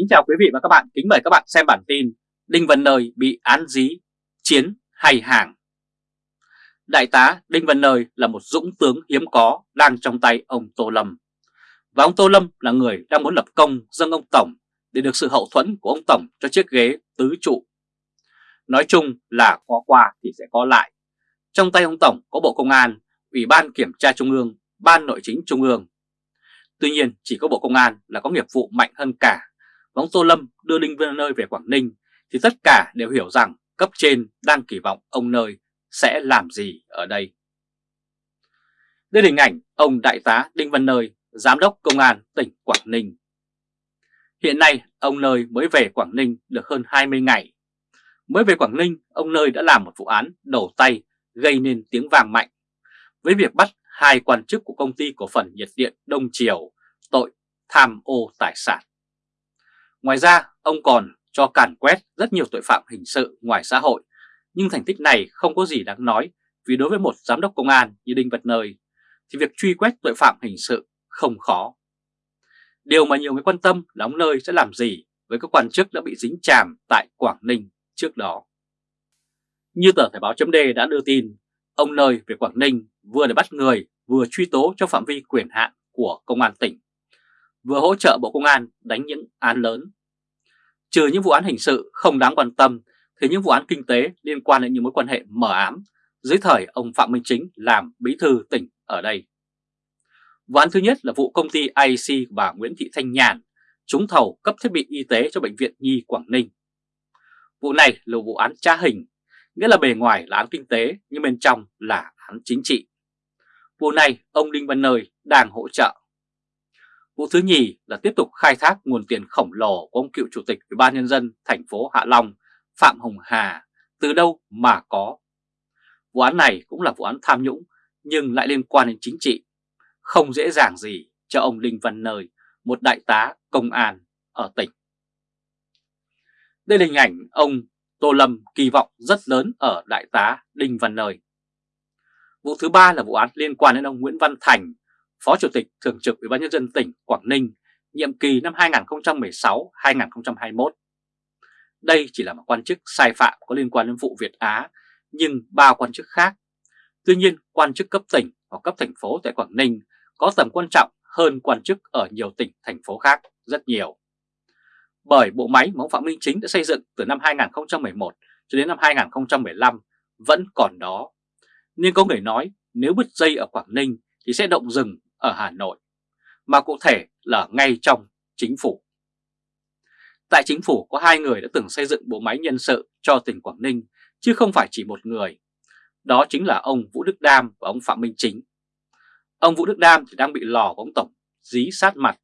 Kính chào quý vị và các bạn, kính mời các bạn xem bản tin Đinh Văn Nơi bị án dí, chiến hay hàng. Đại tá Đinh Văn Nơi là một dũng tướng hiếm có đang trong tay ông Tô Lâm. Và ông Tô Lâm là người đang muốn lập công dâng ông Tổng để được sự hậu thuẫn của ông Tổng cho chiếc ghế tứ trụ. Nói chung là có qua thì sẽ có lại. Trong tay ông Tổng có Bộ Công an, Ủy ban Kiểm tra Trung ương, Ban Nội chính Trung ương. Tuy nhiên chỉ có Bộ Công an là có nghiệp vụ mạnh hơn cả ông Tô Lâm đưa Đinh Văn Nơi về Quảng Ninh thì tất cả đều hiểu rằng cấp trên đang kỳ vọng ông Nơi sẽ làm gì ở đây. Đây là hình ảnh ông Đại tá Đinh Văn Nơi, Giám đốc Công an tỉnh Quảng Ninh. Hiện nay ông Nơi mới về Quảng Ninh được hơn 20 ngày. Mới về Quảng Ninh, ông Nơi đã làm một vụ án đầu tay gây nên tiếng vàng mạnh với việc bắt hai quan chức của công ty cổ phần nhiệt điện Đông Triều tội tham ô tài sản. Ngoài ra, ông còn cho càn quét rất nhiều tội phạm hình sự ngoài xã hội, nhưng thành tích này không có gì đáng nói vì đối với một giám đốc công an như Đinh Vật Nơi thì việc truy quét tội phạm hình sự không khó. Điều mà nhiều người quan tâm là ông Nơi sẽ làm gì với các quan chức đã bị dính chàm tại Quảng Ninh trước đó. Như tờ Thời báo chấm đã đưa tin, ông Nơi về Quảng Ninh vừa để bắt người vừa truy tố trong phạm vi quyền hạn của Công an tỉnh vừa hỗ trợ Bộ Công an đánh những án lớn. Trừ những vụ án hình sự không đáng quan tâm thì những vụ án kinh tế liên quan đến những mối quan hệ mở ám dưới thời ông Phạm Minh Chính làm bí thư tỉnh ở đây. Vụ án thứ nhất là vụ công ty IC bà Nguyễn Thị Thanh Nhàn trúng thầu cấp thiết bị y tế cho Bệnh viện Nhi Quảng Ninh. Vụ này là vụ án tra hình, nghĩa là bề ngoài là án kinh tế nhưng bên trong là án chính trị. Vụ này ông Đinh Văn Nơi đang hỗ trợ. Vụ thứ nhì là tiếp tục khai thác nguồn tiền khổng lồ của ông cựu chủ tịch Ủy ban nhân dân thành phố Hạ Long Phạm Hồng Hà từ đâu mà có. Vụ án này cũng là vụ án tham nhũng nhưng lại liên quan đến chính trị, không dễ dàng gì cho ông Đinh Văn Nơi, một đại tá công an ở tỉnh. Đây là hình ảnh ông Tô Lâm kỳ vọng rất lớn ở đại tá Đinh Văn Nơi. Vụ thứ ba là vụ án liên quan đến ông Nguyễn Văn Thành, Phó Chủ tịch Thường trực Ủy ban nhân dân tỉnh Quảng Ninh, nhiệm kỳ năm 2016-2021. Đây chỉ là một quan chức sai phạm có liên quan đến vụ Việt Á, nhưng ba quan chức khác. Tuy nhiên, quan chức cấp tỉnh hoặc cấp thành phố tại Quảng Ninh có tầm quan trọng hơn quan chức ở nhiều tỉnh, thành phố khác rất nhiều. Bởi bộ máy mà ông Phạm Minh Chính đã xây dựng từ năm 2011 cho đến năm 2015 vẫn còn đó. Nhưng có người nói nếu bứt dây ở Quảng Ninh thì sẽ động rừng ở Hà Nội, mà cụ thể là ngay trong chính phủ. Tại chính phủ có hai người đã từng xây dựng bộ máy nhân sự cho tỉnh Quảng Ninh, chứ không phải chỉ một người. Đó chính là ông Vũ Đức Đam và ông Phạm Minh Chính. Ông Vũ Đức Đam thì đang bị lò của ông Tổng dí sát mặt.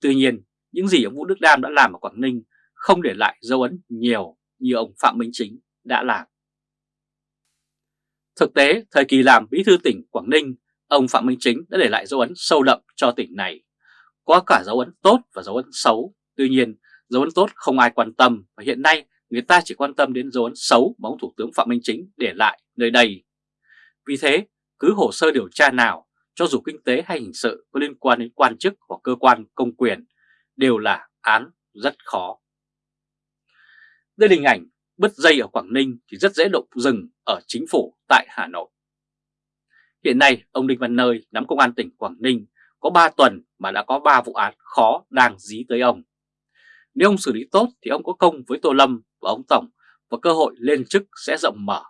Tuy nhiên, những gì ông Vũ Đức Đam đã làm ở Quảng Ninh không để lại dấu ấn nhiều như ông Phạm Minh Chính đã làm. Thực tế, thời kỳ làm bí thư tỉnh Quảng Ninh, ông Phạm Minh Chính đã để lại dấu ấn sâu đậm cho tỉnh này. Có cả dấu ấn tốt và dấu ấn xấu, tuy nhiên dấu ấn tốt không ai quan tâm và hiện nay người ta chỉ quan tâm đến dấu ấn xấu mà ông Thủ tướng Phạm Minh Chính để lại nơi đây. Vì thế, cứ hồ sơ điều tra nào, cho dù kinh tế hay hình sự có liên quan đến quan chức hoặc cơ quan công quyền, đều là án rất khó. Đây là hình ảnh bứt dây ở Quảng Ninh thì rất dễ động rừng ở chính phủ tại Hà Nội. Hiện nay, ông Đinh Văn Nơi nắm công an tỉnh Quảng Ninh có 3 tuần mà đã có 3 vụ án khó đang dí tới ông. Nếu ông xử lý tốt thì ông có công với Tô Lâm và ông Tổng và cơ hội lên chức sẽ rộng mở.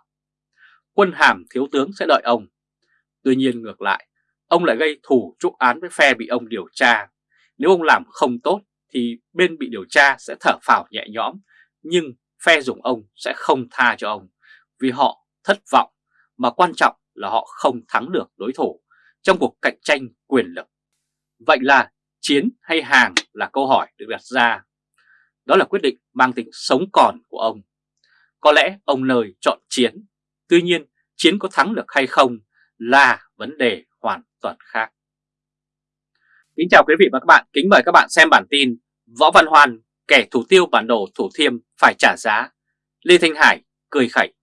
Quân hàm thiếu tướng sẽ đợi ông. Tuy nhiên ngược lại, ông lại gây thủ trúc án với phe bị ông điều tra. Nếu ông làm không tốt thì bên bị điều tra sẽ thở phào nhẹ nhõm, nhưng phe dùng ông sẽ không tha cho ông vì họ thất vọng mà quan trọng là họ không thắng được đối thủ trong cuộc cạnh tranh quyền lực. Vậy là chiến hay hàng là câu hỏi được đặt ra. Đó là quyết định mang tính sống còn của ông. Có lẽ ông nơi chọn chiến, tuy nhiên chiến có thắng được hay không là vấn đề hoàn toàn khác. Kính chào quý vị và các bạn, kính mời các bạn xem bản tin Võ Văn Hoan, kẻ thủ tiêu bản đồ Thủ Thiêm phải trả giá, Lê Thanh Hải cười khẩy.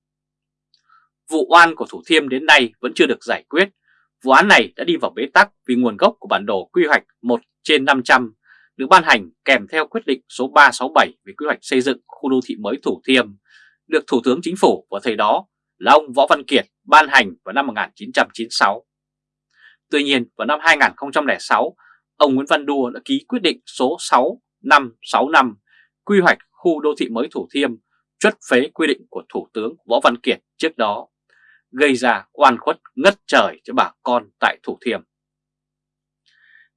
Vụ oan của Thủ Thiêm đến nay vẫn chưa được giải quyết. Vụ án này đã đi vào bế tắc vì nguồn gốc của bản đồ quy hoạch 1 trên 500 được ban hành kèm theo quyết định số 367 về quy hoạch xây dựng khu đô thị mới Thủ Thiêm, được Thủ tướng Chính phủ vào thời đó là ông Võ Văn Kiệt ban hành vào năm 1996. Tuy nhiên vào năm 2006, ông Nguyễn Văn Đua đã ký quyết định số 6565 quy hoạch khu đô thị mới Thủ Thiêm chuất phế quy định của Thủ tướng Võ Văn Kiệt trước đó, gây ra oan khuất ngất trời cho bà con tại Thủ Thiêm.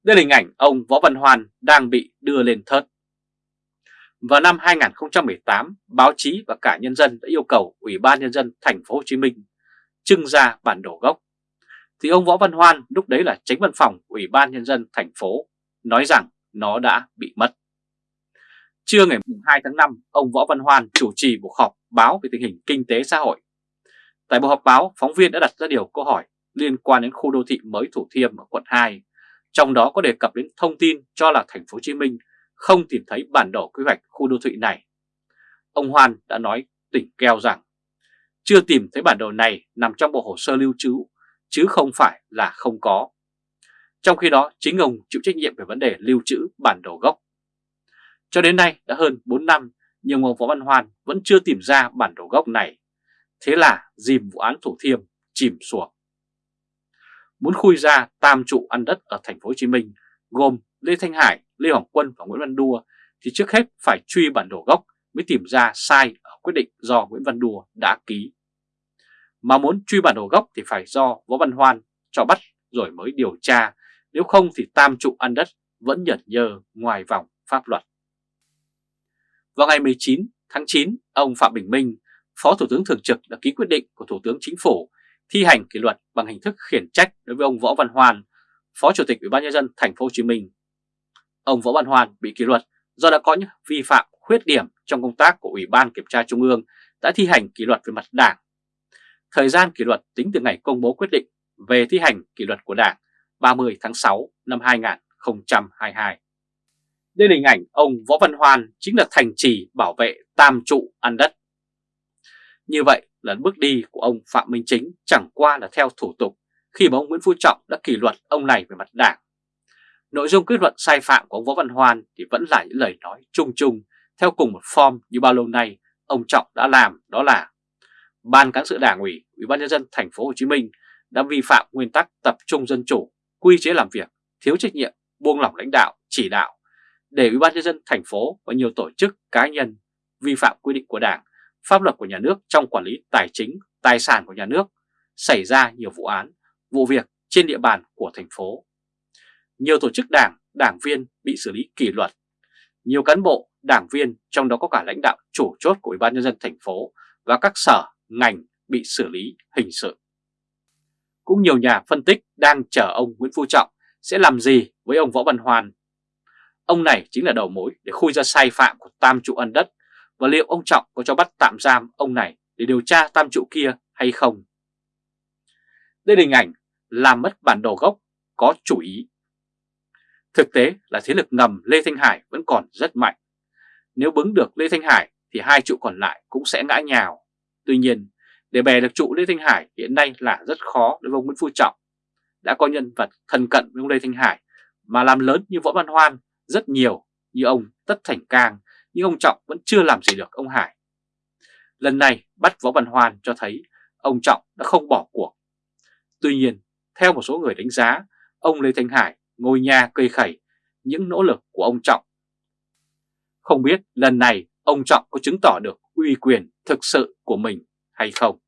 Đây là hình ảnh ông Võ Văn Hoan đang bị đưa lên thớt. Vào năm 2018, báo chí và cả nhân dân đã yêu cầu Ủy ban Nhân dân thành phố Hồ Chí Minh trưng ra bản đồ gốc. Thì ông Võ Văn Hoan lúc đấy là tránh văn phòng Ủy ban Nhân dân thành phố nói rằng nó đã bị mất. Trưa ngày 2 tháng 5, ông Võ Văn Hoan chủ trì cuộc họp báo về tình hình kinh tế xã hội. Tại buổi họp báo, phóng viên đã đặt ra điều câu hỏi liên quan đến khu đô thị mới Thủ Thiêm ở quận 2, trong đó có đề cập đến thông tin cho là thành phố Hồ Chí Minh không tìm thấy bản đồ quy hoạch khu đô thị này. Ông Hoan đã nói tỉnh keo rằng chưa tìm thấy bản đồ này nằm trong bộ hồ sơ lưu trữ chứ không phải là không có. Trong khi đó chính ông chịu trách nhiệm về vấn đề lưu trữ bản đồ gốc. Cho đến nay đã hơn 4 năm nhưng ông Võ Văn Hoan vẫn chưa tìm ra bản đồ gốc này. Thế là dìm vụ án Thủ Thiêm chìm xuống. Muốn khui ra tam trụ ăn đất ở thành phố Hồ Chí Minh gồm Lê Thanh Hải, Lê Hoàng Quân và Nguyễn Văn Đua thì trước hết phải truy bản đồ gốc mới tìm ra sai ở quyết định do Nguyễn Văn Đua đã ký. Mà muốn truy bản đồ gốc thì phải do Võ Văn Hoan cho bắt rồi mới điều tra, nếu không thì tam trụ ăn đất vẫn nhẩn nhơ ngoài vòng pháp luật. Vào ngày 19 tháng 9, ông Phạm Bình Minh, Phó Thủ tướng Thường trực đã ký quyết định của Thủ tướng Chính phủ thi hành kỷ luật bằng hình thức khiển trách đối với ông Võ Văn hoàn Phó Chủ tịch Ủy ban nhân dân thành phố Hồ Chí Minh. Ông Võ Văn hoàn bị kỷ luật do đã có những vi phạm khuyết điểm trong công tác của Ủy ban Kiểm tra Trung ương đã thi hành kỷ luật về mặt đảng. Thời gian kỷ luật tính từ ngày công bố quyết định về thi hành kỷ luật của Đảng 30 tháng 6 năm 2022. Đây là hình ảnh ông Võ Văn hoàn chính là thành trì bảo vệ tam trụ ăn đất. Như vậy là bước đi của ông Phạm Minh Chính chẳng qua là theo thủ tục khi mà ông Nguyễn Phú Trọng đã kỷ luật ông này về mặt đảng. Nội dung kết luận sai phạm của ông Võ Văn Hoan thì vẫn là những lời nói chung chung theo cùng một form như bao lâu nay ông Trọng đã làm đó là Ban cán sự Đảng ủy, Ủy ban nhân dân thành phố Hồ Chí Minh đã vi phạm nguyên tắc tập trung dân chủ, quy chế làm việc, thiếu trách nhiệm, buông lỏng lãnh đạo, chỉ đạo để Ủy ban nhân dân thành phố và nhiều tổ chức cá nhân vi phạm quy định của Đảng, pháp luật của nhà nước trong quản lý tài chính, tài sản của nhà nước, xảy ra nhiều vụ án, vụ việc trên địa bàn của thành phố. Nhiều tổ chức đảng, đảng viên bị xử lý kỷ luật. Nhiều cán bộ, đảng viên, trong đó có cả lãnh đạo chủ chốt của Ủy ban nhân dân thành phố và các sở, ngành bị xử lý hình sự. Cũng nhiều nhà phân tích đang chờ ông Nguyễn Phú Trọng sẽ làm gì với ông Võ Văn Hoàn Ông này chính là đầu mối để khui ra sai phạm của tam trụ ân đất và liệu ông Trọng có cho bắt tạm giam ông này để điều tra tam trụ kia hay không. Đây là hình ảnh làm mất bản đồ gốc có chủ ý. Thực tế là thế lực ngầm Lê Thanh Hải vẫn còn rất mạnh. Nếu bứng được Lê Thanh Hải thì hai trụ còn lại cũng sẽ ngã nhào. Tuy nhiên, để bè được trụ Lê Thanh Hải hiện nay là rất khó đối với ông Nguyễn Phú Trọng. Đã có nhân vật thân cận với ông Lê Thanh Hải mà làm lớn như Võ Văn Hoan rất nhiều như ông Tất Thành Cang, nhưng ông Trọng vẫn chưa làm gì được ông Hải. Lần này bắt Võ Văn Hoan cho thấy ông Trọng đã không bỏ cuộc. Tuy nhiên, theo một số người đánh giá, ông Lê Thanh Hải ngồi nhà cây khẩy những nỗ lực của ông Trọng. Không biết lần này ông Trọng có chứng tỏ được uy quyền thực sự của mình hay không?